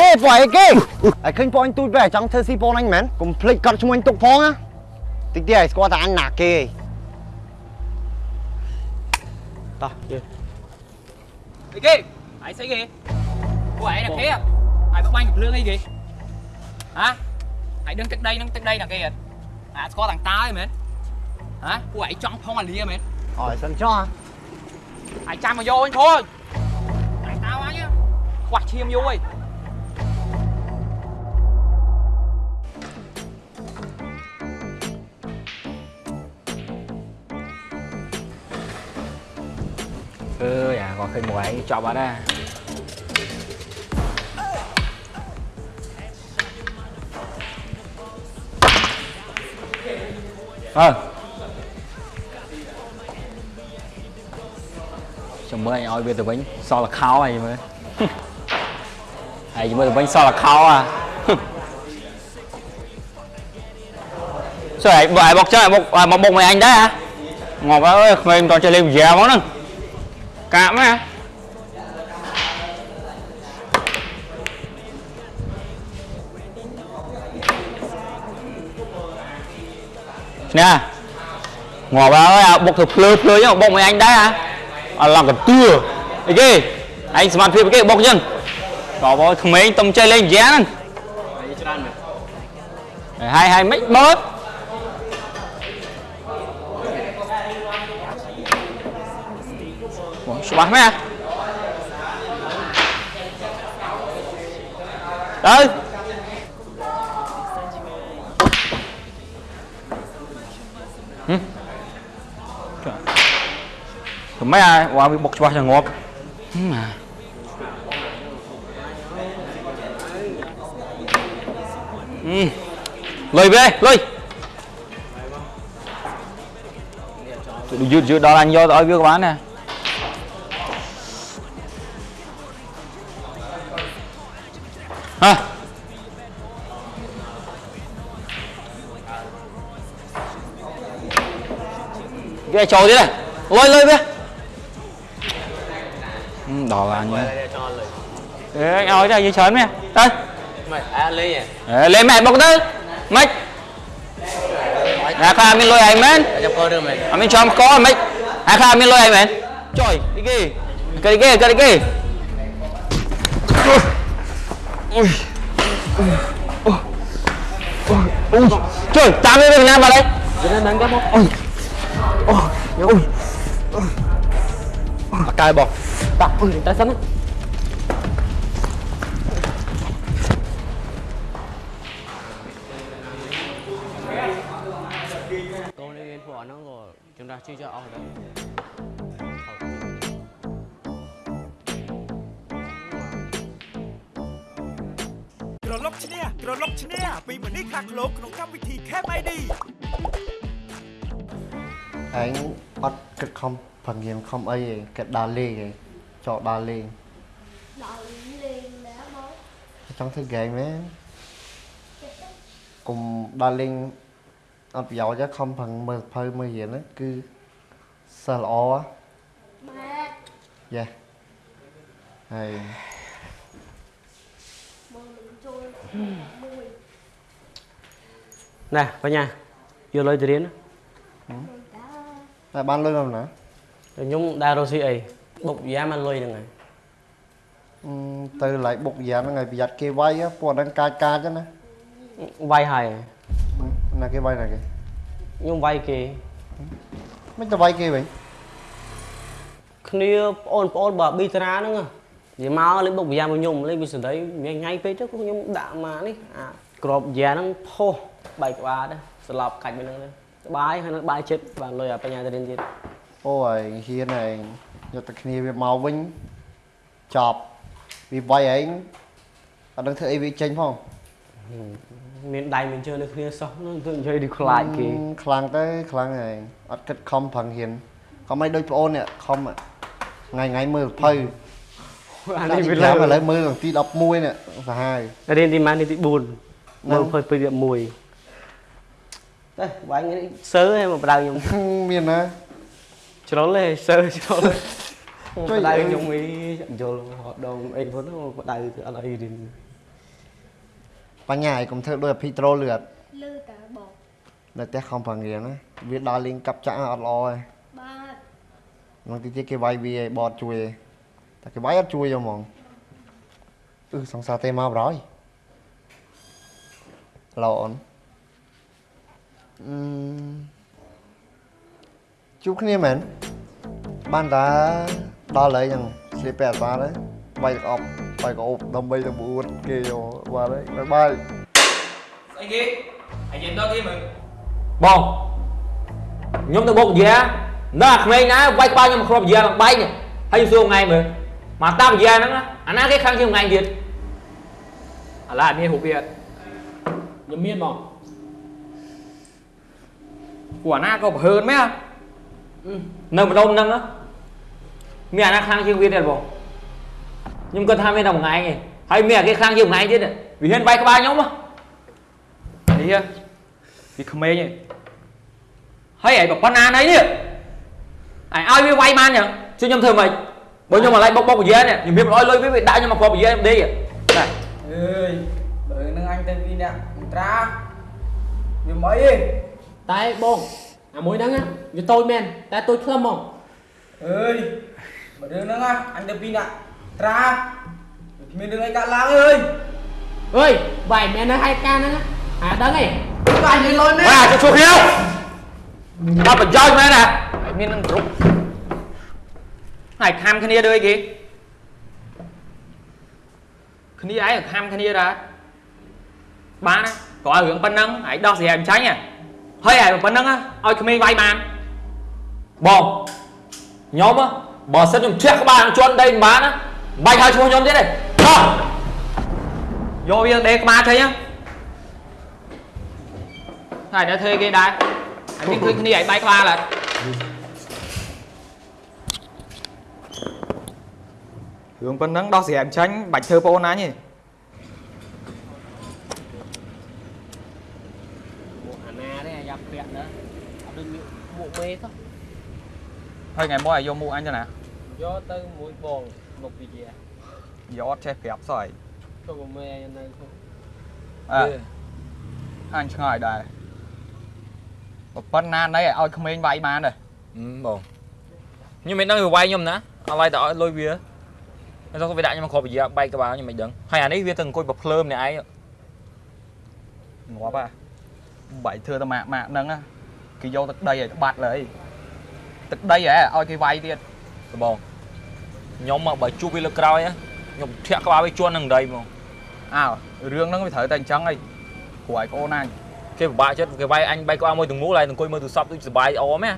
គេពួកឯគេឯឃើញពួកអញទូចបែចង់ធ្វើស៊ីពូនអញមែនកុំភ្លេចកត់ឈ្មោះអញទុកផងណាតិចទៀតឯងស្គាល់តែអញណាគេឯងតោះយើអីគេអាយស្អីគេពួកឯងណាគេអាយបបាញ់កំភ្លើងអីគេហ៎អាយដឹងទឹកដីនឹងទឹកដីណាគេអត់អាស្គាល់តាំងតើឯមែនហ៎ពួកឯងចង់ផងអាលីមែនអើយសិនចោះអាយចាំមកយកអញ thôi តាំងតើអញខ្វះឈាមយូរអីអើយ អាគាត់ឃើញមួយឯងចប់អត់ណាអើចាំមើលអញឲ្យវាទៅវិញសល់លខោហើយមើលហើយមើលទៅវិញសល់លខោអាសួរឯងបើឯងបុ កចឹងឯងបុកមកបុកមួយអញដែរហ៎ងប់អើយក្មេងមិនតចេះលេងវិជាហ្មងហ្នឹងកាក់មកឈ្នះងប់អើយអាបុកទៅភ្លើភ្លើចឹងបុកមួយអញដែរហ៎អឡងកតឿអីគេឯងសមត្ថភាពអីគេបុកចឹងក៏បើក្មេងទុំចេះលេងវិជាហ្នឹងហើយហើយមិនបើក Ủa, ច្បាស់មែនទៅហឹមធ្វើម៉េចអាវ៉ាវាបុកច្បាស់ចឹងងាប់ហឹមអាហឹមលុយវាលុយយឺតយឺតដល់អញយកទៅឲ្យវាក៏បានដែរ hả cái trồi thế này. Lôi lôi về. Ừ, đỏ là anh Ê, anh nói ra dưới chớn mẹ đây. Mày à lấy à Ê, lên mẹ bọc tới. Mày à khai mình lôi anh men cho à mình cho có mày à khai mình lôi anh men trời đi kì cái kì cái ui ôi. Ôi. Ôi. Trời tám mươi nga vào đây. Ôi. Ôi. Ôi. Cài bò tao ôi tay sẵn. Con đi lên phỏ nó rồi chúng ta chưa cho ở đây ពីមនីខាងលោកក្នុងកម្មវិធី Camp ID ឯងអត់គិតខំប្រងៀនខំអីឯងគិតដើរលេងឯងចោលដើរលេង đợi liền đã bố ចង់ធ្វើហ្គេមមែនកុំដើរលេងអត់ប្រយោជន៍ទេខំប្រឹងមើលសភៅមើលរៀនហ្នឹងគឺសិស្សល្អហ៎ mẹ យ៉ាហើយ mơ mình trôi mùi ណែបញ្ញាយកលុយទៅរៀន mùi đã តែបានលុយមកណាខ្ញុំដើររកស៊ីអីបុកយ៉ាមកលុយហ្នឹងហើយអឺទៅឡៃបុកយ៉ាងហ្នឹងឲ្យប្រយ័ត្នគេវាយហ៎ពួកហ្នឹងកាចកាចហ្នឹងណាវាយហើយណាគេវាយណាគេខ្ញុំវាយគេមិនទៅវាយគេវិញគ្នាប្អូនប្អូនបើប៊ីតារាហ្នឹងហ៎និយាយមកលេងបុកយ៉ាមកខ្ញុំលេងវាសដីញ៉ៃញ៉ៃពេកទៅខ្ញុំដាក់មកនេះអាក្របយ៉ាហ្នឹងផុស បែកក្បាលដែរស្លាប់កាច់វាហ្នឹងទៅស្បាយហើយនៅបាយចិត្តបានលុយអាបញ្ញាទៅរៀនទៀតអូហើយហ៊ានឯងយកតែគ្នាវាមកវិញចប់វាវាយឯងអត់ដឹងធ្វើអីវាចេញផងមានដៃមានជើងនៅគ្នាសោះហ្នឹងទៅនិយាយដូចខ្លាចគេអឺខ្លាំងទៅខ្លាំងឯងអត់គិតខំប្រឹងហ៊ានខំឲ្យដូចប្អូននេះខំថ្ងៃថ្ងៃមើលសភៅអាដាក់នេះទីវា5ឥលើឡូវមើលទី11នេះសាហាវរៀនទីម៉ានទី4ហ្នឹងមើលភើពីទី1 ទៅបាញ់នេះសើឲ្យមកបដៅខ្ញុំមានណាជ្រុលទេសើជ្រុលជួយបដៅអីខ្ញុំអីយល់ហត់ដងអីផងទៅបដៅទៅអត់អីរៀនបញ្ញាឲ្យកុំធ្វើដូចអភិត្រូលលឿតលឺតែបងនៅផ្ទះខំប្រងរៀនណាវាដល់លេងកាប់ចាក់អត់ល្អទេបាទនឹងទីទៀតគេវាយវាឲ្យបតជួយឯងតែគេវាយអត់ជួយយកហ្មងអឺសង្សារទេមកប្រយឡូអូនអឺ ជួបគ្នាមែនបានតាដល់ហើយចឹងស្លៀកពាក់អត់បានទេវាយទឹកអប់វាយកោបដើម្បីទៅបួតគេយកបានហើយបាយបាយស្អីគេអាយនិយាយដល់គេមើលបងខ្ញុំទៅបុកយានៅអាក្មេងណាវាយក្បាលខ្ញុំគ្រាប់យាឡើងបែកនេះហើយខ្ញុំសួរថ្ងៃមើលមកតាមយាហ្នឹងណាអាណាគេខាងជាងថ្ងៃទៀតអាឡាមានរូបវាអត់ខ្ញុំមានបង ពួកអាណាក៏ប្រហើនមែននៅម្ដុំហ្នឹងណាមានអាណាខាងជាងវាទៀតបងខ្ញុំគិតថាមានតែមួយថ្ងៃឯងហើយមានអាគេខាងជាងថ្ងៃទៀតវាហ៊ានវាយក្បាលខ្ញុំហ៎នេះវាក្មេងឯងហើយឯងប្រប៉ុណ្ណាណីនេះឯងឲ្យវាវាយបានចឹងជួយខ្ញុំធ្វើម៉េចបើខ្ញុំមកឡៃបុកបុកយានេះខ្ញុំមានឲ្យលុយវាវាដាក់ខ្ញុំមកគ្រាប់យាខ្ញុំដេកតែអើយបើនឹងអញទៅពីអ្នកអន្ត្រាវាមិនអីទេ តែបងអាមួយហ្នឹងណាវាតូចមែនតែតូចខ្លឹមហ្មងអើយបើរឿងហ្នឹងណាអញទៅពីអ្នកអន្ត្រាវាគ្មានរឿងអីកើតឡើងអើយអើយបាយមែននៅហេតុការណ៍ហ្នឹងណាអាដឹងឯងបាញ់ឲ្យលុយនេះបាទជួយគ្នាអត់ប្រយោជន៍មែនណាឯងមាននឹងគ្រប់ហើយខំគ្នាដូចគេគ្នាឯងខំគ្នាដែរបានណាក៏ឲ្យរឿងប៉ុណ្ណឹងឯងដោះស្រាយមិនចាញ់ហ៎ ហើយឯងប៉ុណ្ណឹងឲ្យក្មេងវាយបានបងខ្ញុំហ៎បើសិនខ្ញុំធាក់ក្បាលជន់ដីមិនបានណាបាច់ហៅឈ្មោះខ្ញុំទៀតទេដោះយកវាដេកក្បាលចេញហ្នឹងហើយដល់ធ្វើគេដែរអញមានឃើញគ្នាឯងបែកក្បាលអត់រឿងប៉ុណ្ណឹងដោះស្រាយមិនចាញ់បាច់ធ្វើប្អូនណាញទេ មកអាណាទេអាយ៉ា ប់ពាក់ណាអត់ដូចមានមួកមេទៅហើយថ្ងៃមកឲ្យយកមួកអញទៅណាយកទៅមួយបងមកពីជាយកអត់ចេះប្រាប់សោះឯងទៅមកមេឯនៅក្នុងអើអញឆ្ងល់ដែរប៉ុណ្ណាណីឲ្យក្មេងវាយបានទេបងខ្ញុំមិនដឹងវាវាយខ្ញុំណាអត់ឡៃតែឲ្យលុយវាហើយទៅវាដាក់ខ្ញុំមកគ្រាប់វិយាបែកក្បាលខ្ញុំមិនដឹងហើយអានេះវាទៅអង្គុយប្រភ្លើមនេះឯងងាប់ហ่ะ បាយធ្វើតែម៉ាក់ម៉ាក់ហ្នឹងណាគេយកទឹកដីឲ្យបាត់លើយទឹកដីហ៎ឲ្យគេវាយទៀតទៅបងខ្ញុំមកបើជួបវាលើកក្រោយណាខ្ញុំធាក់ក្បាលវាជន់នឹងដីហ្មងអើរឿងហ្នឹងវាត្រូវតែអញ្ចឹងហីព្រោះឲ្យប្អូនអញគេពិបាកចិត្តគេវាយអញបែកក្បាលមួយទាំងមូលហើយអង្គុយមើលទូរស័ព្ទដូចសុបាយអមណា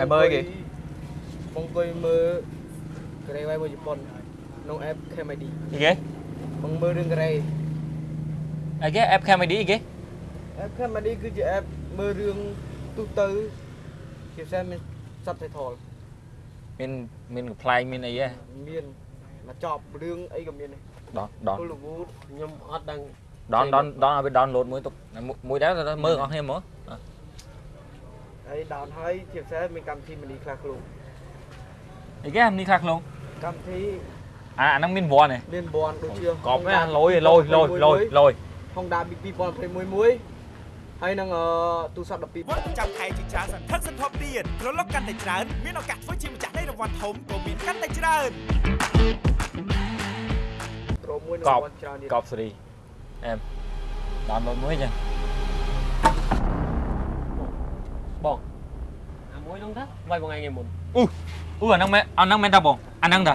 ហើយមើលគេបងអង្គុយមើលកូរ៉េវាយមួយជប៉ុនក្នុង app KMD អីគេបងមើលរឿងកូរ៉េអីគេ app Camedy អីគេ app KMD គឺជា app មើលរឿងទូទៅជាពិសេសមាន subtitle មានមានកំ pl ែងមានអីហ៎មានមកចប់រឿងអីក៏មានដែរដល់ដល់ Hollywood ខ្ញុំអត់ដឹងដល់ដល់ដល់ឲ្យវា download មួយទុកមួយដែរមើលអស់គ្នាមកហើយ down ហើយជាពិសេសមានកម្មវិធីមនីខ្លះខ្លួនអីគេនេះខ្លះក្នុងកម្មវិធីអាអាហ្នឹងមានវ័នទេមានបនដូចជាកប់ណាលយលយលយលយលយ Honda BB 2021មួយ ហើយនឹងអឺទូរស័ព្ទ12វត្តចាំខែជាច្រើនសន្ធឹកសន្ធាប់ទៀតក្រឡុកកាន់តែច្រើនមានឱកាសធ្វើជាម្ចាស់នៃរង្វាន់ធំក៏មានកាន់តែច្រើនត្រមួយកនឹងប់វត្តច្រើនទៀតកប់សេរីអែម download មួយចឹងបងអាមួយហ្នឹងទៅវាយបងឯងឯមុនអ៊ូអាហ្នឹងមែនអាហ្នឹងមែនតាបងអាហ្នឹងតា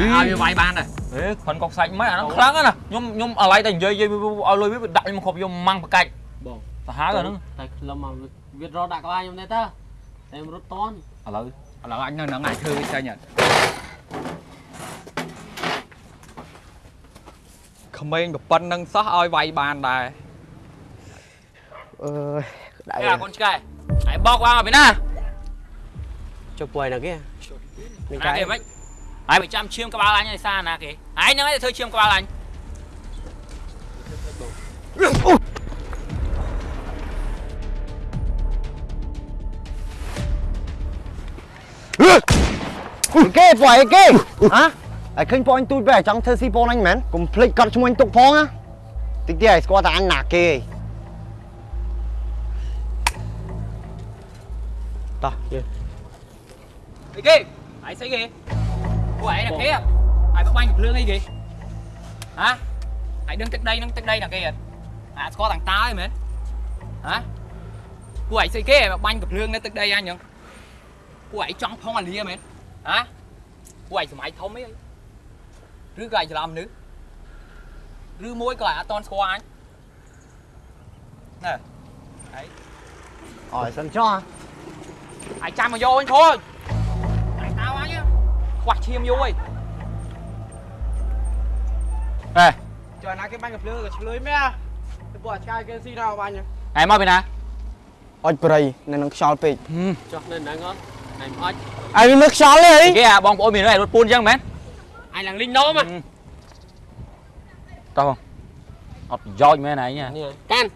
ឲ្យវាវាយបានដែរហេខុនកប់សាច់មិនអាហ្នឹងខ្លាំងណាស់ខ្ញុំខ្ញុំអាឡៃតែនិយាយនិយាយឲ្យលុយវាដាក់ខ្ញុំមកគ្រប់យកម៉ាំងប្រកាច់បងសាហាវអាហ្នឹងតែខ្លឹមមកវារត់ដាក់ក្បាលខ្ញុំទេតើតែខ្ញុំរត់តន់ឥឡូវឥឡូវអញនៅហ្នឹងអាចធ្វើវាចេញអត់ក្មេងប្រប៉ុណ្្នឹងសោះឲ្យវាយបានដែរអើយដៃអាកូនឆ្កែហើយបោកវ៉ាមកពីណាចុះពួយណាគេមានណាកាយគេមិន ហើយបើចាំឈាមក្បាលអញឯសារណាគេហើយហ្នឹងឯងធ្វើឈាមក្បាលអញគេពួកឯងគេហ៎ឯឃើញពួកអញទូចបែចង់ធ្វើស៊ីពូនអញមែនកុំភ្លេចកត់ឈ្មោះអញទុកផងណាតិចទៀតឯងស្គាល់តែអញណាគេឯងតោះយើអីគេហើយស្អីគេ ពួកឯងណាគេហើយបបាញ់កំភ្លើងអីគេហ៎ហើយដឹងទឹកដីហ្នឹងទឹកដីណាគេអត់អាស្គាល់តាំងតើឯមែនហ៎ពួកឯងស្អីគេបបាញ់កំភ្លើងនៅទឹកដីអញហ្នឹងពួកឯងចង់ផងអាលាមែនហ៎ពួកឯងសម័យធំអីឬក៏ឯងច្រឡំមនុស្សឬមួយក៏ឯងអត់តន់ស្គាល់អញណែអើយសិនចោះអាចចាំមកយកវិញ thôi តែតើអញ ខ្វះឈាមយូរអីហេចុះណាគេបាញ់កំភ្លើងក៏ឆ្លើយមែនទៅពួកឆ្កែគេស៊ីដល់បាញ់ឯងមកពីណាអុចប្រៃនៅនឹងខ្យល់ពេកចុះនៅហ្នឹងអត់ណៃអត់អាយមើលខ្យល់ទេអីគេអាបងប្អូនមានឯងរត់ពូនអញ្ចឹងមែនអញឡើងលីងនោមតោះបងអត់ប្រយោជន៍មែនឯងនេះកាន់